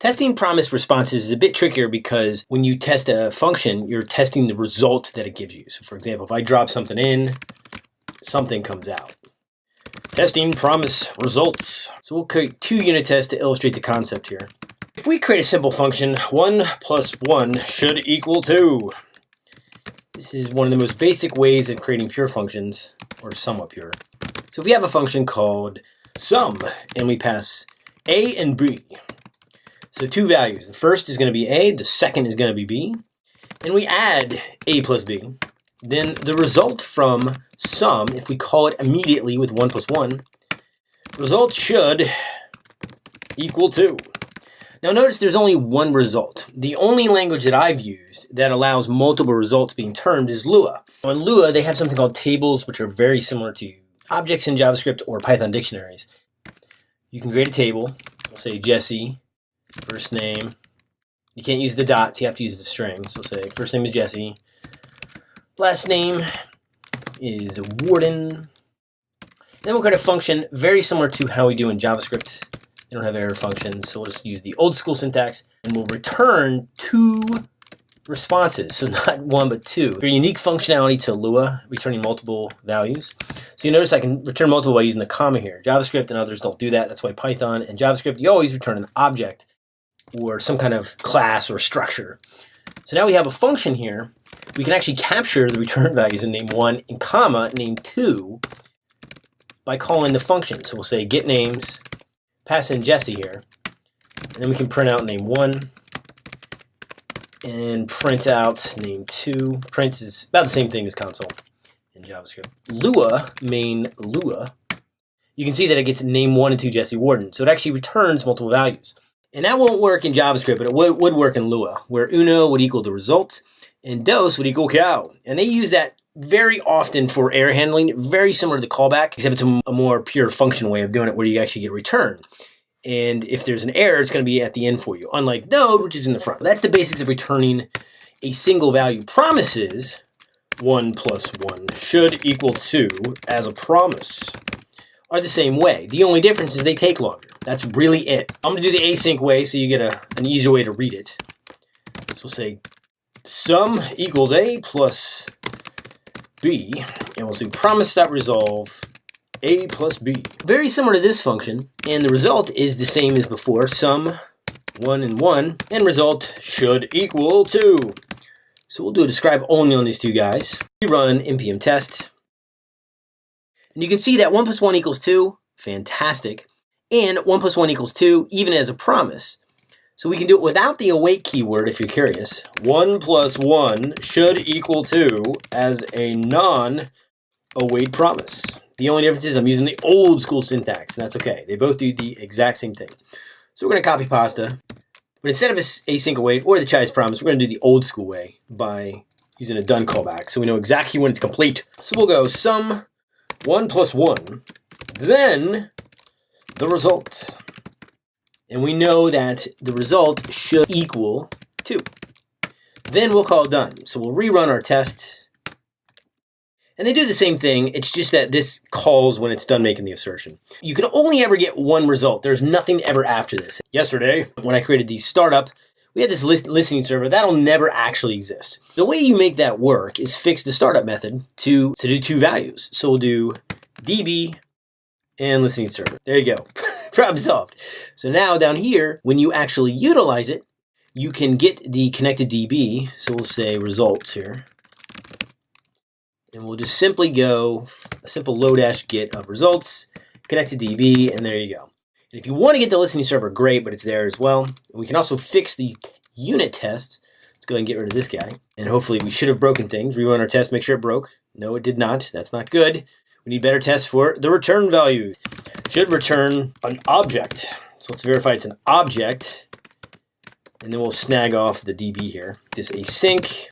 Testing promise responses is a bit trickier because when you test a function, you're testing the result that it gives you. So for example, if I drop something in, something comes out. Testing promise results. So we'll create two unit tests to illustrate the concept here. If we create a simple function, 1 plus 1 should equal 2. This is one of the most basic ways of creating pure functions, or somewhat pure. So if we have a function called sum, and we pass a and b, so two values. The first is going to be a, the second is going to be b, and we add a plus b, then the result from sum, if we call it immediately with 1 plus 1, result should equal 2. Now notice there's only one result. The only language that I've used that allows multiple results being termed is Lua. On Lua, they have something called tables, which are very similar to objects in JavaScript or Python dictionaries. You can create a table, say Jesse, first name. You can't use the dots, you have to use the string. So say first name is Jesse, last name is Warden. Then we'll create a function very similar to how we do in JavaScript they don't have arrow functions, so we'll just use the old school syntax, and we'll return two responses, so not one but two. Very unique functionality to Lua, returning multiple values. So you notice I can return multiple by using the comma here. JavaScript and others don't do that, that's why Python and JavaScript, you always return an object or some kind of class or structure. So now we have a function here. We can actually capture the return values in name one and comma name two by calling the function. So we'll say get names pass in Jesse here. And then we can print out name one and print out name two. Print is about the same thing as console in JavaScript. Lua, main Lua, you can see that it gets name one and two Jesse Warden. So it actually returns multiple values. And that won't work in JavaScript, but it would, work in Lua, where uno would equal the result and dos would equal cow. And they use that very often for error handling, very similar to the callback, except it's a, more pure function way of doing it where you actually get return. And if there's an error, it's going to be at the end for you, unlike node, which is in the front. That's the basics of returning a single value. Promises, 1 plus 1 should equal 2 as a promise, are the same way. The only difference is they take longer. That's really it. I'm going to do the async way so you get a, an easier way to read it. So we'll say sum equals a plus b, and we'll say promise.resolve a plus b. Very similar to this function, and the result is the same as before, sum 1 and 1, and result should equal 2. So we'll do a describe only on these two guys. We run npm test, and you can see that 1 plus 1 equals 2, fantastic, and 1 plus 1 equals 2, even as a promise. So we can do it without the await keyword if you're curious. 1 plus 1 should equal 2 as a non-await promise. The only difference is I'm using the old school syntax, and that's okay. They both do the exact same thing. So we're going to copy pasta, but instead of a async await or the child's promise, we're going to do the old school way by using a done callback, so we know exactly when it's complete. So we'll go sum 1 plus 1, then the result. And we know that the result should equal 2. Then we'll call done. So we'll rerun our tests. And they do the same thing, it's just that this calls when it's done making the assertion. You can only ever get one result. There's nothing ever after this. Yesterday, when I created the startup, we had this list listening server. That'll never actually exist. The way you make that work is fix the startup method to, to do two values. So we'll do db and listening server. There you go. Problem solved. So now down here, when you actually utilize it, you can get the connected DB. So we'll say results here. And we'll just simply go a simple lodash get of results, connected DB, and there you go. And if you want to get the listening server, great, but it's there as well. We can also fix the unit tests. Let's go ahead and get rid of this guy. And hopefully we should have broken things. Rerun our test, make sure it broke. No, it did not. That's not good. Need better tests for the return value should return an object. So let's verify it's an object. And then we'll snag off the DB here. This async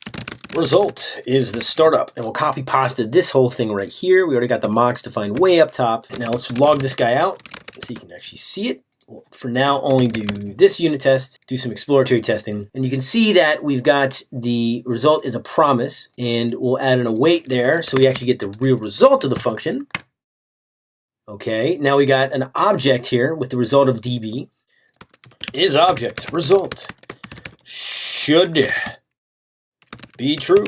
result is the startup. And we'll copy pasta this whole thing right here. We already got the mocks defined way up top. Now let's log this guy out so you can actually see it. For now, only do this unit test, do some exploratory testing. And you can see that we've got the result is a promise. And we'll add an await there so we actually get the real result of the function. Okay, now we got an object here with the result of db. is object. Result should be true.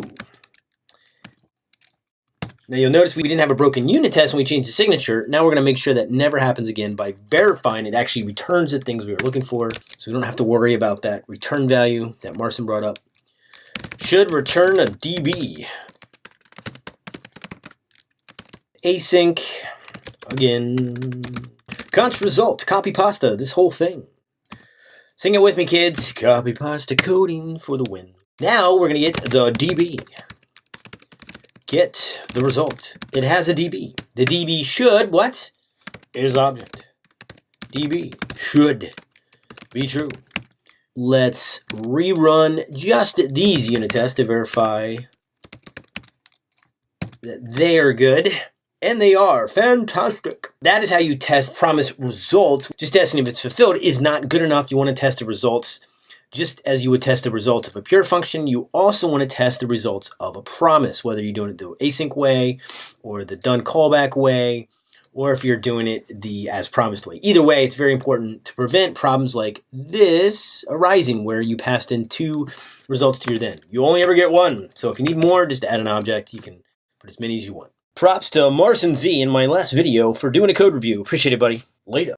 Now you'll notice we didn't have a broken unit test when we changed the signature. Now we're going to make sure that never happens again by verifying it actually returns the things we were looking for. So we don't have to worry about that return value that Marcin brought up. Should return a DB. Async. Again. Const result. Copy pasta. This whole thing. Sing it with me, kids. Copy pasta coding for the win. Now we're going to get the DB get the result. It has a DB. The DB should, what? Is object. DB should be true. Let's rerun just these unit tests to verify that they are good. And they are fantastic. That is how you test promise results. Just testing if it's fulfilled is not good enough. You want to test the results just as you would test the results of a pure function, you also want to test the results of a promise, whether you're doing it the async way or the done callback way, or if you're doing it the as promised way. Either way, it's very important to prevent problems like this arising where you passed in two results to your then. You only ever get one. So if you need more, just add an object. You can put as many as you want. Props to Marcin Z in my last video for doing a code review. Appreciate it, buddy. Later.